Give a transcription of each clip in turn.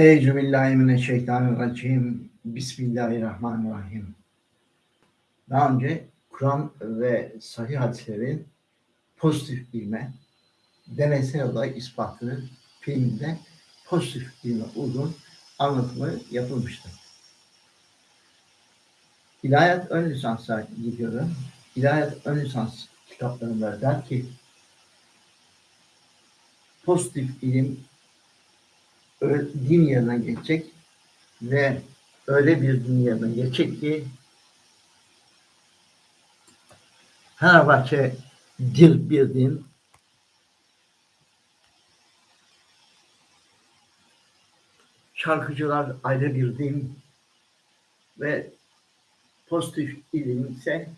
Euzubillahimineşşeytanirracim. Bismillahirrahmanirrahim. Daha önce Kur'an ve sahih hadislerin pozitif ilme, deneysel olarak ispatı filmde pozitif ilme uygun anlatımı yapılmıştır. İlahiyat ön lisansa gidiyorum. İlahiyat ön lisans kitaplarında der ki pozitif ilim din geçecek ve öyle bir din geçecek ki Fenerbahçe dil bir din şarkıcılar ayrı bir din ve pozitif ilim ise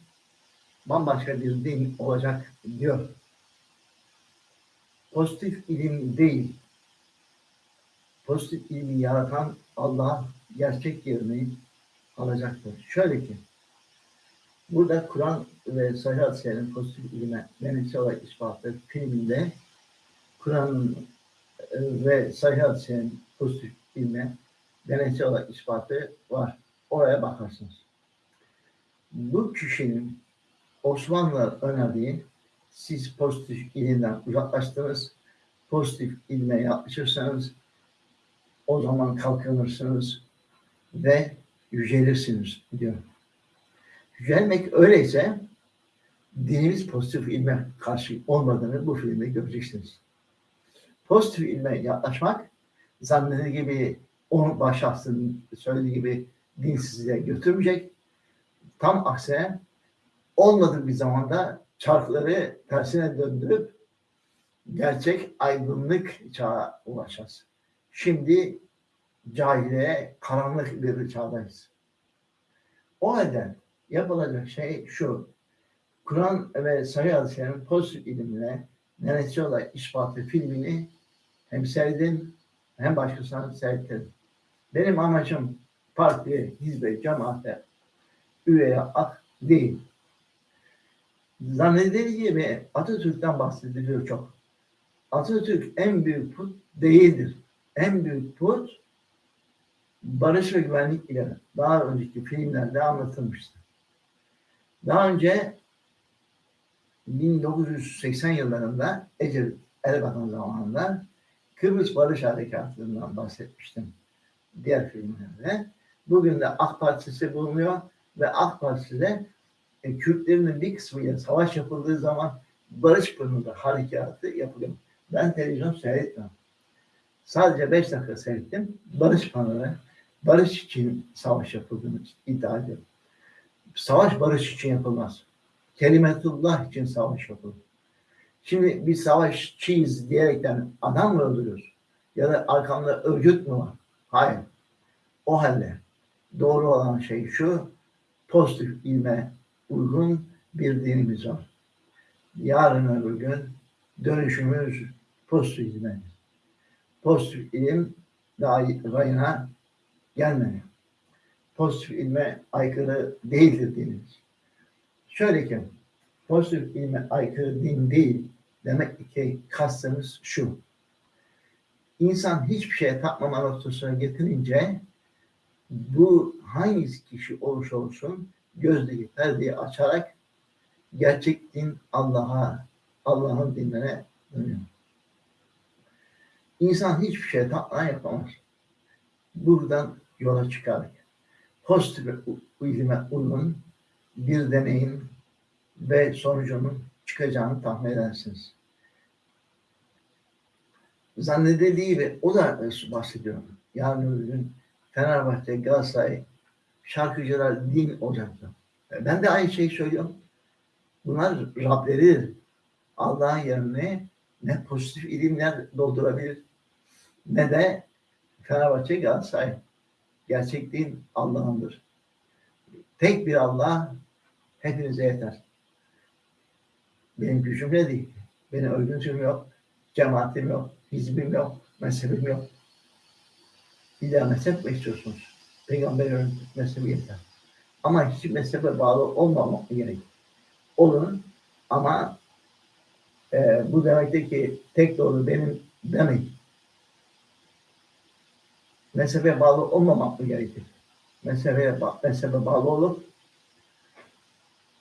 bambaşka bir din olacak diyor. Pozitif ilim değil, pozitif ilmi yaratan Allah gerçek yerini alacaktır. Şöyle ki, burada Kur'an ve Sahih Hadiselerin pozitif ilme menesi olarak ispatı filminde Kur'an ve Sahih Hadiselerin pozitif ilme deneysel olarak ispatı var. Oraya bakarsınız. Bu kişinin Osmanlı önerdiği siz pozitif ilimden uzaklaştınız, pozitif ilme yaklaşırsanız o zaman kalkınırsınız ve yücelirsiniz diyor. Yücelmek öyleyse dinimiz pozitif ilme karşı olmadığını bu filmde göreceksiniz. Pozitif ilme yaklaşmak zannedilir gibi onun başşahsının söylediği gibi dinsizliğe götürmeyecek. Tam aksine olmadığı bir zamanda çarkları tersine döndürüp gerçek aydınlık çağa ulaşacağız. Şimdi cahiliye karanlık bir çağdayız. O halde yapılacak şey şu. Kur'an ve Sahih Hadislerin pozitif ilimine neresi olarak ispatı filmini hem seyredin hem başkasına seyrettirin. Benim amacım parti, hizbe, cemaate üye yapmak değil. Zannedildiği gibi Atatürk'ten bahsediliyor çok. Atatürk en büyük put değildir en büyük put barış ve güvenlik ile daha önceki filmlerde anlatılmıştı. Daha önce 1980 yıllarında Ecevit Erbakan zamanında Kıbrıs Barış Harekatı'ndan bahsetmiştim diğer filmlerde. Bugün de AK Partisi bulunuyor ve AK Partisi'de e, Kürtlerin bir kısmıyla savaş yapıldığı zaman Barış Pınarı Harekatı yapılıyor. Ben televizyon seyretmem. Sadece beş dakika seyrettim. Barış panoları, barış için savaş yapıldığını iddia ediyorum. Savaş barış için yapılmaz. Kelimetullah için savaş yapılır. Şimdi bir savaşçıyız diyerekten adam mı öldürüyoruz? Ya da arkamda örgüt mü var? Hayır. O halde doğru olan şey şu, pozitif ilme uygun bir dinimiz var. Yarın öbür gün dönüşümüz pozitif ilmedir pozitif ilim rayına gelmeli. Pozitif ilme aykırı değildir dinimiz. Şöyle ki, pozitif ilme aykırı din değil, demek ki kastımız şu. İnsan hiçbir şeye takmama noktasına getirince bu hangi kişi olursa olsun gözdeki perdeyi açarak gerçek din Allah'a, Allah'ın dinine dönüyor. İnsan hiçbir şey tatlan yapamaz. Buradan yola çıkarak pozitif ilime uygun bir deneyin ve sonucunun çıkacağını tahmin edersiniz. Zannedildiği ve o da bahsediyorum. Yarın öbür gün Fenerbahçe, Galatasaray şarkıcılar din olacaktı. Ben de aynı şeyi söylüyorum. Bunlar Rableridir. Allah'ın yerine ne pozitif ilimler doldurabilir, ne de Fenerbahçe Galatasaray. Gerçekliğin Allah'ındır. Tek bir Allah hepinize yeter. Benim gücüm ne değil. Benim örgütüm yok, cemaatim yok, hizbim yok, mezhebim yok. İlla mezhep mi istiyorsunuz? Peygamber mezhebi yeter. Ama hiç mezhebe bağlı olmamak gerek. Olun ama e, bu demektir ki tek doğru benim demeyin. Mezhebe bağlı olmamak mı gerekir? Mezhebe, mezhebe bağlı olup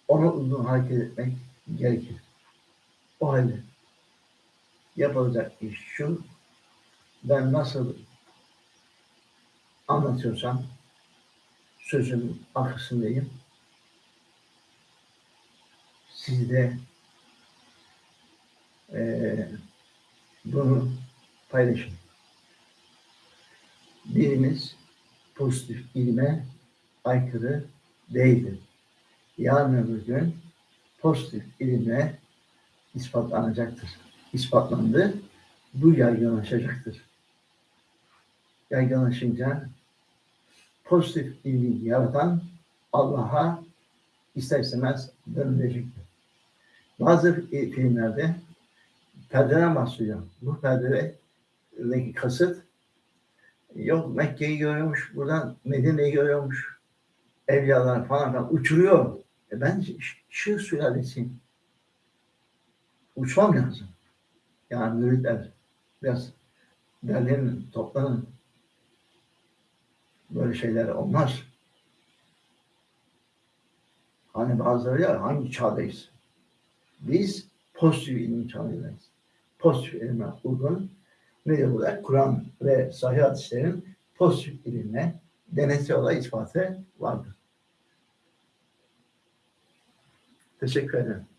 ona uygun hareket etmek gerekir. O halde yapılacak iş şu, ben nasıl anlatıyorsam sözün arkasındayım. Siz de eee, bunu paylaşın. Birimiz pozitif ilme aykırı değildir. Yarın öbür gün pozitif ilimle ispatlanacaktır. İspatlandı. Bu yaygınlaşacaktır. Yaygınlaşınca pozitif ilmi yaratan Allah'a ister istemez dönülecektir. Bazı e, filmlerde perdeden bahsediyor. Bu perdedeki kasıt yok Mekke'yi görüyormuş, buradan Medine'yi görüyormuş. Evliyalar falan filan uçuruyor. E ben Şıh sülalesiyim. Uçmam lazım. Yani müritler biraz derlenin, toplanın. Böyle şeyler olmaz. Hani bazıları ya hangi çağdayız? Biz pozitif ilim çağındayız. Pozitif ilime uygun ne burada? Kur'an ve sahih hadislerin pozitif ilimle deneysel olarak ispatı vardır. Teşekkür ederim.